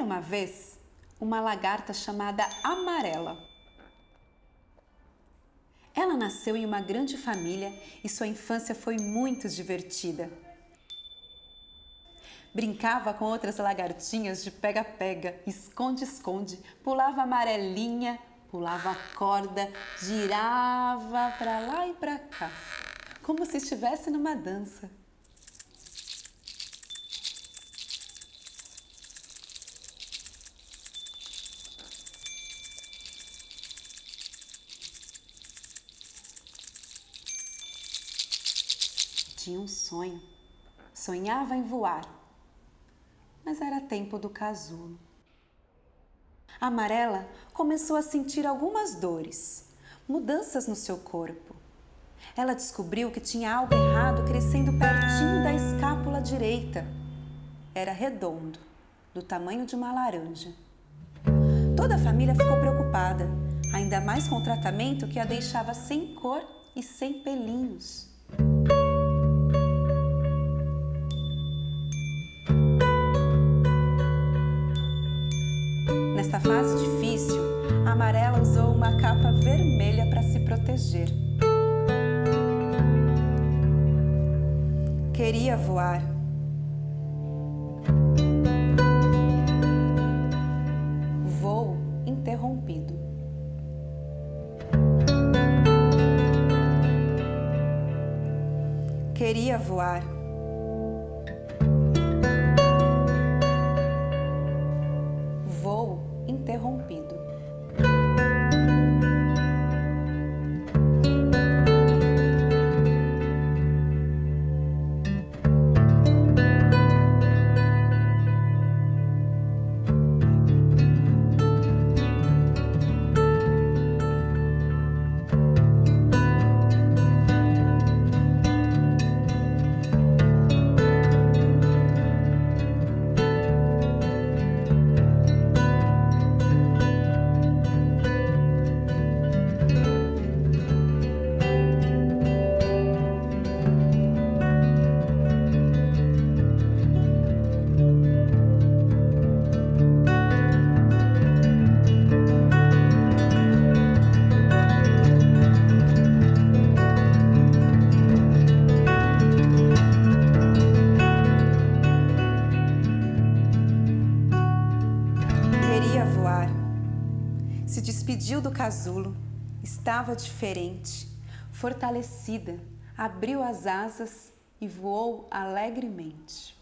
uma vez uma lagarta chamada Amarela. Ela nasceu em uma grande família e sua infância foi muito divertida. Brincava com outras lagartinhas de pega-pega, esconde-esconde, pulava amarelinha, pulava corda, girava para lá e para cá, como se estivesse numa dança. Tinha um sonho. Sonhava em voar. Mas era tempo do casulo. A amarela começou a sentir algumas dores, mudanças no seu corpo. Ela descobriu que tinha algo errado crescendo pertinho da escápula direita. Era redondo, do tamanho de uma laranja. Toda a família ficou preocupada, ainda mais com o tratamento que a deixava sem cor e sem pelinhos. Nesta fase difícil, a amarela usou uma capa vermelha para se proteger. Queria voar. Voo interrompido. Queria voar. Interrompido. Despediu do casulo. Estava diferente, fortalecida, abriu as asas e voou alegremente.